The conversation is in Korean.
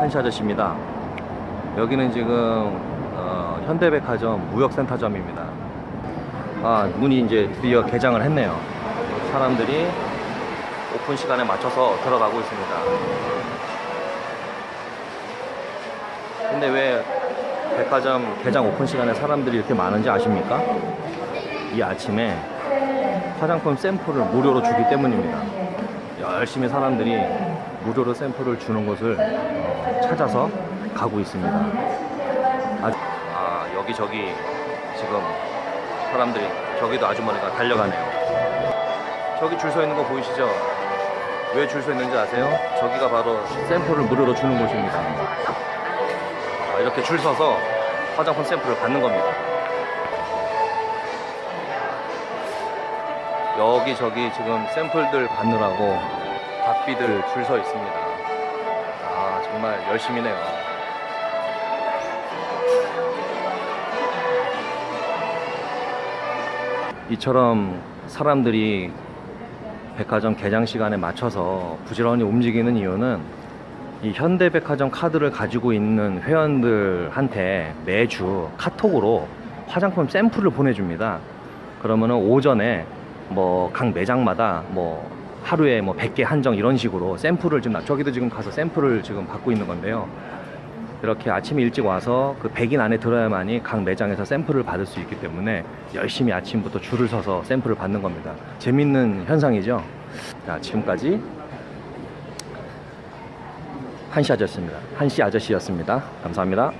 한시 아저씨입니다. 여기는 지금 어, 현대백화점 무역센터점입니다. 아 문이 이제 드디어 개장을 했네요. 사람들이 오픈 시간에 맞춰서 들어가고 있습니다. 근데 왜 백화점 개장 오픈 시간에 사람들이 이렇게 많은지 아십니까? 이 아침에 화장품 샘플을 무료로 주기 때문입니다. 열심히 사람들이 무료로 샘플을 주는 곳을 어, 찾아서 가고 있습니다. 아, 아, 여기저기 지금 사람들이 저기도 아주머니가 달려가네요. 저기 줄 서 있는 거 보이시죠? 왜 줄 서 있는지 아세요? 저기가 바로 샘플을 무료로 주는 곳입니다. 아, 이렇게 줄 서서 화장품 샘플을 받는 겁니다. 여기저기 지금 샘플들 받느라고 박비들 줄 서 있습니다. 아, 정말 열심히네요. 이처럼 사람들이 백화점 개장 시간에 맞춰서 부지런히 움직이는 이유는 이 현대백화점 카드를 가지고 있는 회원들한테 매주 카톡으로 화장품 샘플을 보내줍니다. 그러면은 오전에 뭐 각 매장마다 뭐 하루에 뭐 100개 한정 이런 식으로 샘플을 지금 나- 저기도 지금 가서 샘플을 지금 받고 있는 건데요. 이렇게 아침 일찍 와서 그 100인 안에 들어야만이 각 매장에서 샘플을 받을 수 있기 때문에 열심히 아침부터 줄을 서서 샘플을 받는 겁니다. 재밌는 현상이죠. 자, 지금까지 한시 아저씨입니다. 한시 아저씨였습니다. 감사합니다.